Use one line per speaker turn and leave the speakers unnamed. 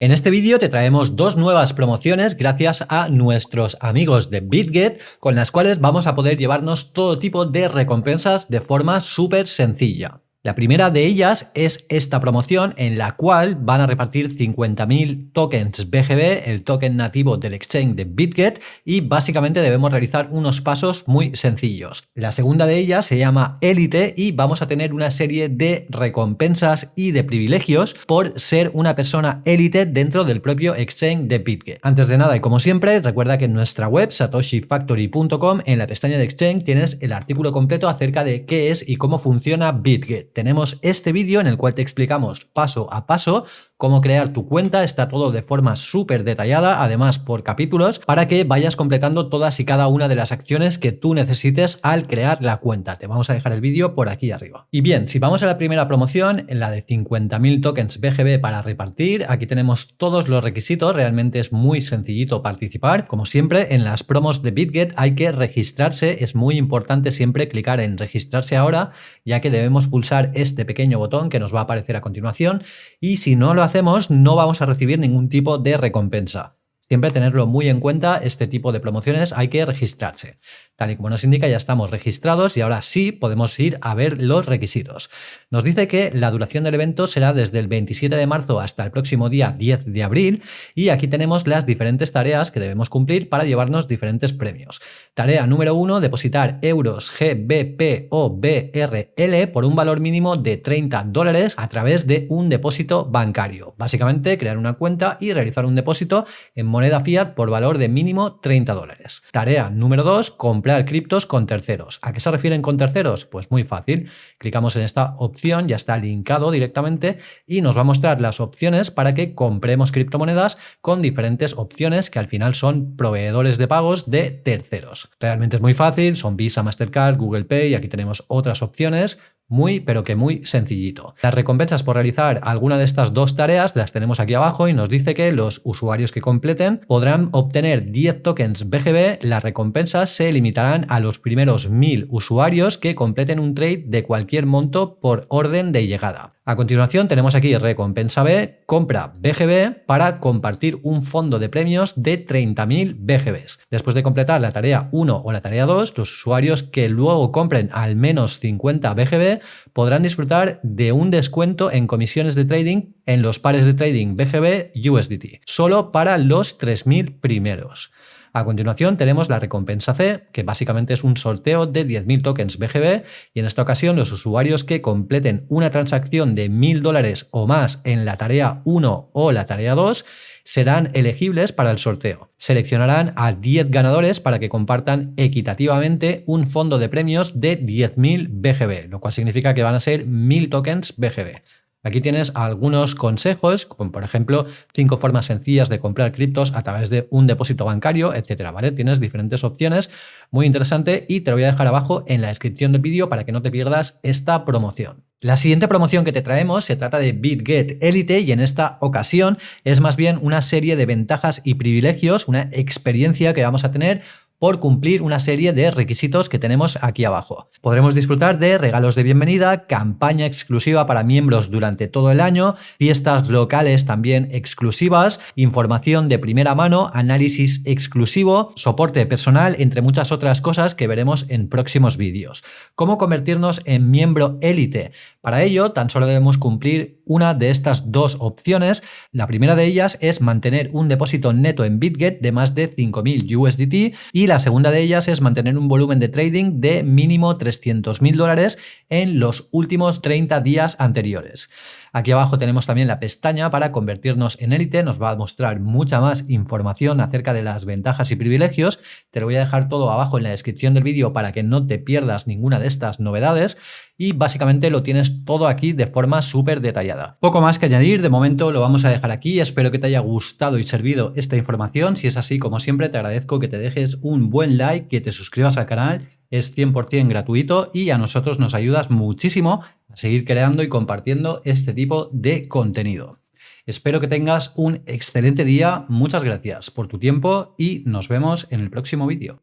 En este vídeo te traemos dos nuevas promociones gracias a nuestros amigos de BitGet con las cuales vamos a poder llevarnos todo tipo de recompensas de forma súper sencilla. La primera de ellas es esta promoción en la cual van a repartir 50.000 tokens BGB, el token nativo del exchange de BitGet, y básicamente debemos realizar unos pasos muy sencillos. La segunda de ellas se llama Elite y vamos a tener una serie de recompensas y de privilegios por ser una persona élite dentro del propio exchange de BitGet. Antes de nada y como siempre, recuerda que en nuestra web satoshifactory.com en la pestaña de exchange tienes el artículo completo acerca de qué es y cómo funciona BitGet tenemos este vídeo en el cual te explicamos paso a paso cómo crear tu cuenta, está todo de forma súper detallada, además por capítulos, para que vayas completando todas y cada una de las acciones que tú necesites al crear la cuenta. Te vamos a dejar el vídeo por aquí arriba. Y bien, si vamos a la primera promoción, en la de 50.000 tokens BGB para repartir, aquí tenemos todos los requisitos, realmente es muy sencillito participar. Como siempre, en las promos de BitGet hay que registrarse, es muy importante siempre clicar en registrarse ahora, ya que debemos pulsar este pequeño botón que nos va a aparecer a continuación y si no lo hacemos no vamos a recibir ningún tipo de recompensa. Siempre tenerlo muy en cuenta, este tipo de promociones hay que registrarse. Tal y como nos indica, ya estamos registrados y ahora sí podemos ir a ver los requisitos. Nos dice que la duración del evento será desde el 27 de marzo hasta el próximo día 10 de abril y aquí tenemos las diferentes tareas que debemos cumplir para llevarnos diferentes premios. Tarea número 1, depositar euros GBP o BRL por un valor mínimo de 30 dólares a través de un depósito bancario. Básicamente, crear una cuenta y realizar un depósito en moneda fiat por valor de mínimo 30 dólares. Tarea número 2, comprar criptos con terceros. ¿A qué se refieren con terceros? Pues muy fácil. Clicamos en esta opción, ya está linkado directamente y nos va a mostrar las opciones para que compremos criptomonedas con diferentes opciones que al final son proveedores de pagos de terceros. Realmente es muy fácil, son Visa, Mastercard, Google Pay y aquí tenemos otras opciones muy, pero que muy sencillito. Las recompensas por realizar alguna de estas dos tareas las tenemos aquí abajo y nos dice que los usuarios que completen podrán obtener 10 tokens BGB. Las recompensas se limitarán a los primeros 1000 usuarios que completen un trade de cualquier monto por orden de llegada. A continuación tenemos aquí recompensa B, compra BGB para compartir un fondo de premios de 30.000 BGBs. Después de completar la tarea 1 o la tarea 2, los usuarios que luego compren al menos 50 BGB podrán disfrutar de un descuento en comisiones de trading en los pares de trading BGB USDT, solo para los 3.000 primeros. A continuación tenemos la recompensa C, que básicamente es un sorteo de 10.000 tokens BGB y en esta ocasión los usuarios que completen una transacción de 1.000 dólares o más en la tarea 1 o la tarea 2 serán elegibles para el sorteo. Seleccionarán a 10 ganadores para que compartan equitativamente un fondo de premios de 10.000 BGB, lo cual significa que van a ser 1.000 tokens BGB. Aquí tienes algunos consejos, como por ejemplo, cinco formas sencillas de comprar criptos a través de un depósito bancario, etcétera. Tienes diferentes opciones, muy interesante, y te lo voy a dejar abajo en la descripción del vídeo para que no te pierdas esta promoción. La siguiente promoción que te traemos se trata de BitGet Elite y en esta ocasión es más bien una serie de ventajas y privilegios, una experiencia que vamos a tener por cumplir una serie de requisitos que tenemos aquí abajo. Podremos disfrutar de regalos de bienvenida, campaña exclusiva para miembros durante todo el año, fiestas locales también exclusivas, información de primera mano, análisis exclusivo, soporte personal, entre muchas otras cosas que veremos en próximos vídeos. ¿Cómo convertirnos en miembro élite? Para ello, tan solo debemos cumplir una de estas dos opciones. La primera de ellas es mantener un depósito neto en BitGet de más de 5.000 USDT y la segunda de ellas es mantener un volumen de trading de mínimo 300.000 dólares en los últimos 30 días anteriores. Aquí abajo tenemos también la pestaña para convertirnos en élite, nos va a mostrar mucha más información acerca de las ventajas y privilegios. Te lo voy a dejar todo abajo en la descripción del vídeo para que no te pierdas ninguna de estas novedades y básicamente lo tienes todo aquí de forma súper detallada. Poco más que añadir, de momento lo vamos a dejar aquí, espero que te haya gustado y servido esta información, si es así como siempre te agradezco que te dejes un buen like, que te suscribas al canal es 100% gratuito y a nosotros nos ayudas muchísimo a seguir creando y compartiendo este tipo de contenido. Espero que tengas un excelente día, muchas gracias por tu tiempo y nos vemos en el próximo vídeo.